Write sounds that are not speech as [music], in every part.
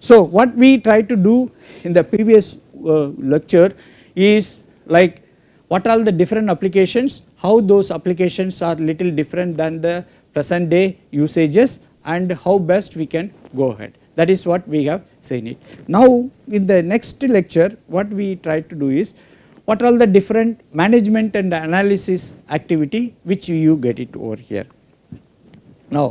So what we try to do in the previous uh, lecture is like what are the different applications, how those applications are little different than the present day usages and how best we can go ahead that is what we have seen it. Now in the next lecture what we try to do is what are all the different management and analysis activity which you get it over here. Now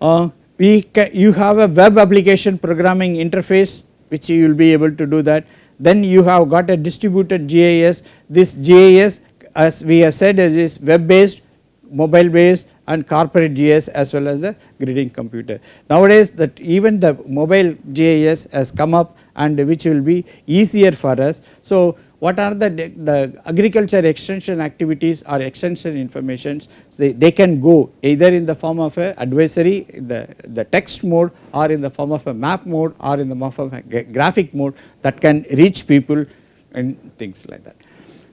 uh, we you have a web application programming interface which you will be able to do that then you have got a distributed GIS this GIS as we have said is web based mobile based and corporate GIS as well as the gridding computer. Nowadays that even the mobile GIS has come up and which will be easier for us. So what are the, the agriculture extension activities or extension informations they, they can go either in the form of a advisory the, the text mode or in the form of a map mode or in the form of a graphic mode that can reach people and things like that.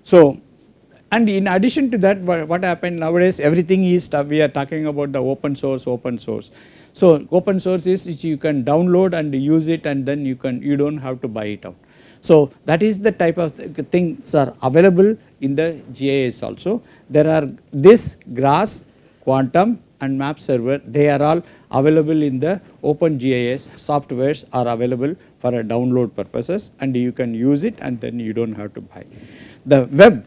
So and in addition to that what happened nowadays everything is we are talking about the open source open source. So open source is which you can download and use it and then you can you do not have to buy it out. So that is the type of things are available in the GIS also. There are this GRASS, Quantum and map server they are all available in the open GIS softwares are available for a download purposes and you can use it and then you do not have to buy. The web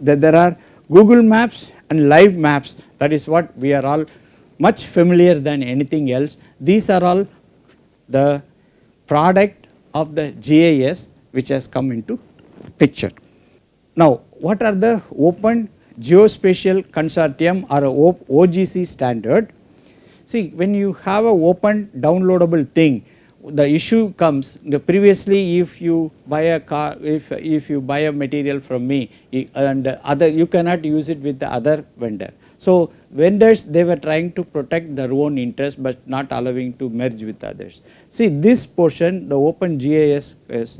that there are Google Maps and live maps that is what we are all much familiar than anything else. These are all the product of the GIS which has come into picture. Now what are the open geospatial consortium or OGC standard? See when you have a open downloadable thing the issue comes the previously if you buy a car if if you buy a material from me and other you cannot use it with the other vendor so vendors they were trying to protect their own interest but not allowing to merge with others see this portion the open GIS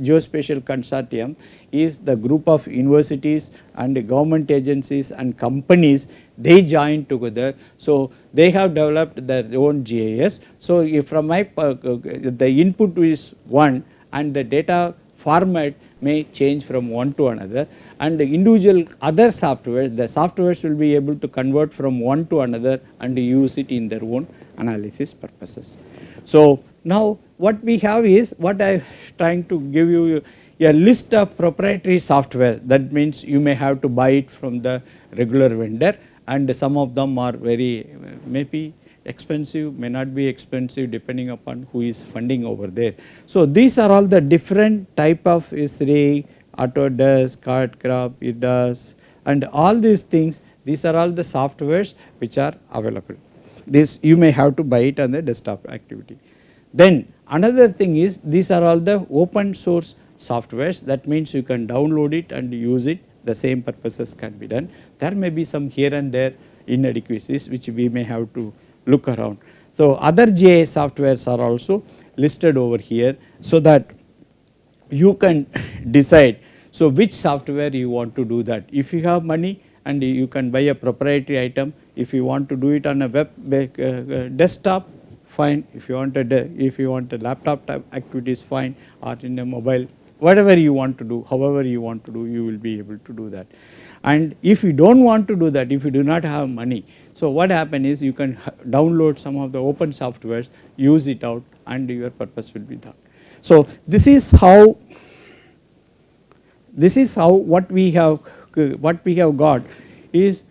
geospatial consortium is the group of universities and government agencies and companies they join together. So they have developed their own GIS. So if from my uh, the input is one and the data format may change from one to another and the individual other softwares the softwares will be able to convert from one to another and use it in their own analysis purposes. So now what we have is what I am trying to give you a list of proprietary software that means you may have to buy it from the regular vendor and some of them are very maybe expensive may not be expensive depending upon who is funding over there. So these are all the different type of Esri, Autodesk, Cadcorp, ERDAS and all these things these are all the softwares which are available. This you may have to buy it on the desktop activity. Then another thing is these are all the open source softwares that means you can download it and use it the same purposes can be done. There may be some here and there inadequacies which we may have to look around. So other GIS softwares are also listed over here so that you can [laughs] decide so which software you want to do that. If you have money and you can buy a proprietary item if you want to do it on a web uh, uh, desktop fine if you want a if you want a laptop type activities fine or in a mobile whatever you want to do however you want to do you will be able to do that. And if you do not want to do that if you do not have money so what happen is you can download some of the open softwares use it out and your purpose will be done. So this is how this is how what we have what we have got is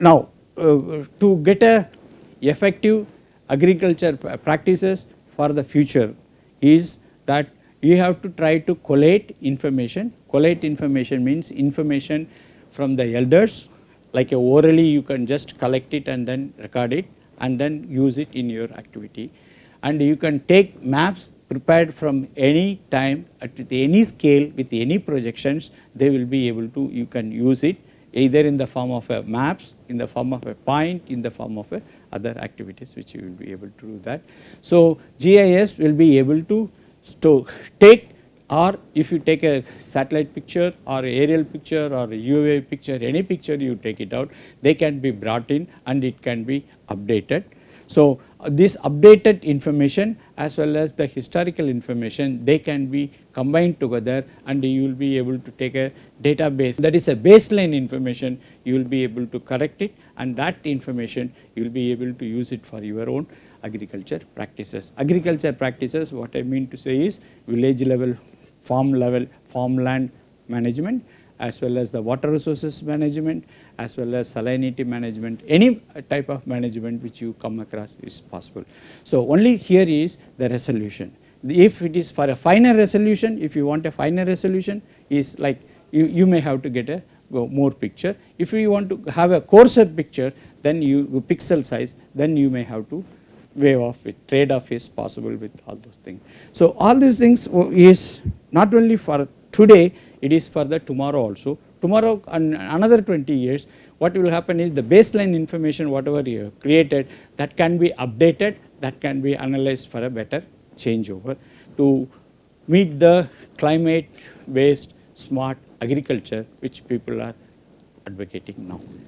now uh, to get a effective agriculture practices for the future is that you have to try to collate information. Collate information means information from the elders like orally you can just collect it and then record it and then use it in your activity. And you can take maps prepared from any time at any scale with any projections they will be able to you can use it either in the form of a maps in the form of a point in the form of a other activities which you will be able to do that. So GIS will be able to store, take or if you take a satellite picture or aerial picture or UAV picture any picture you take it out they can be brought in and it can be updated. So, uh, this updated information as well as the historical information they can be combined together and you will be able to take a database that is a baseline information you will be able to correct it and that information you will be able to use it for your own agriculture practices. Agriculture practices what I mean to say is village level, farm level, farmland management as well as the water resources management as well as salinity management any type of management which you come across is possible. So, only here is the resolution if it is for a finer resolution if you want a finer resolution is like you, you may have to get a more picture if you want to have a coarser picture then you pixel size then you may have to wave off with trade off is possible with all those things. So, all these things is not only for today it is for the tomorrow also. Tomorrow and another 20 years what will happen is the baseline information whatever you have created that can be updated that can be analyzed for a better changeover to meet the climate based smart agriculture which people are advocating now.